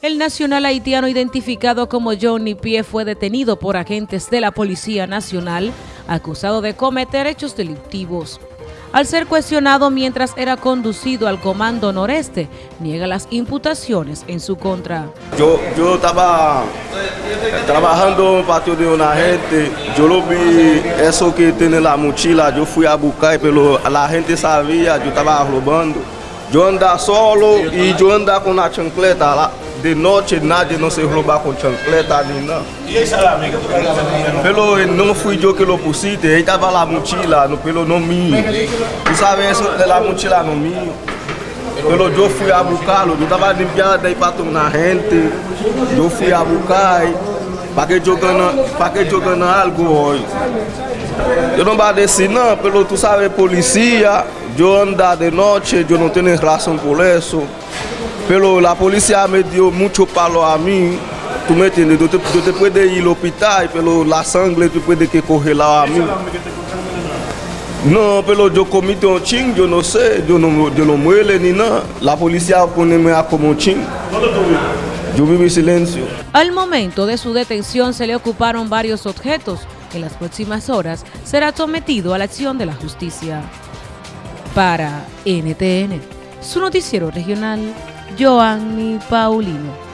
El nacional haitiano identificado como Johnny Pie fue detenido por agentes de la Policía Nacional acusado de cometer hechos delictivos. Al ser cuestionado mientras era conducido al Comando Noreste, niega las imputaciones en su contra. Yo, yo estaba trabajando en un patio de una gente, yo lo vi, eso que tiene la mochila, yo fui a buscar, pero la gente sabía, yo estaba robando. Yo andaba solo y yo andaba con la chancleta. De noche nadie no se roba con chancleta ni nada. ¿Y el salami que tú Pero no fui yo que lo pusiste, ahí estaba la mochila, no, pero no mío. Tú sabes eso de la mochila no mío. Pero yo fui a buscarlo, yo estaba limpiando de ahí para una gente, yo fui a buscar para que yo gane, para que yo gane algo hoy. Yo no voy a decir nada, pero tú sabes, policía, yo ando de noche, yo no tengo razón por eso. Pero la policía me dio mucho palo a mí. Tú me entiendes, yo te, yo ir al hospital, pero la sangre tú puedes que cogerla a mí. No, pero yo comí un ching, yo no sé, yo no, yo no muele ni nada. La policía pone a como ching. ¿Dónde tú vives? Yo vivo en silencio. Al momento de su detención se le ocuparon varios objetos. En las próximas horas será sometido a la acción de la justicia. Para NTN, su noticiero regional, Joanny Paulino.